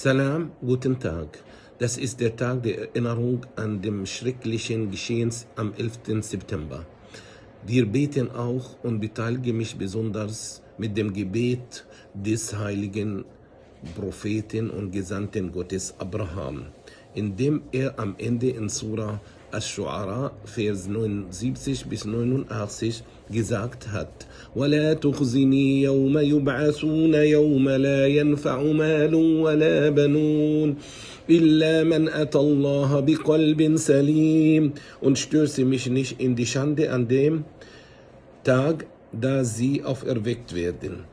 Salam, guten Tag. Das ist der Tag der Erinnerung an dem schrecklichen Geschehens am 11. September. Wir beten auch und beteiligen mich besonders mit dem Gebet des heiligen Propheten und Gesandten Gottes Abraham, indem er am Ende in Surah Ash-Shu'ara, Vers 79 bis 89 gesagt hat, وَلَا تُخْزِنِي يَوْمَ يُبْعَثُونَ يَوْمَ لَا يَنْفَعُ مَالٌ وَلَا بَنُونَ إِلَّا مَنْ أَتَى اللَّهَ بِقَلْبٍ سَلِيمٍ und stöße mich nicht in die Schande an dem Tag, da sie auferweckt werden.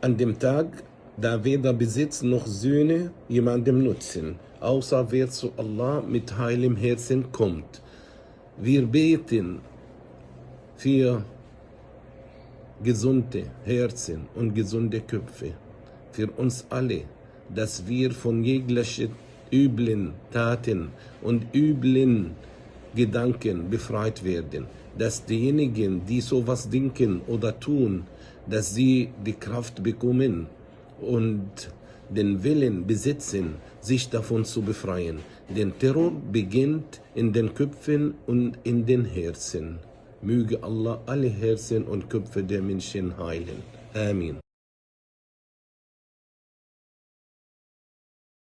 An dem Tag, da weder Besitz noch Söhne jemandem nutzen, außer wer zu Allah mit heilem Herzen kommt. Wir beten für gesunde Herzen und gesunde Köpfe, für uns alle, dass wir von jeglichen üblen Taten und üblen Gedanken befreit werden, dass diejenigen, die sowas denken oder tun, dass sie die Kraft bekommen und den Willen besitzen, sich davon zu befreien. Denn Terror beginnt in den Köpfen und in den Herzen. Möge Allah alle Herzen und Köpfe der Menschen heilen. Amen.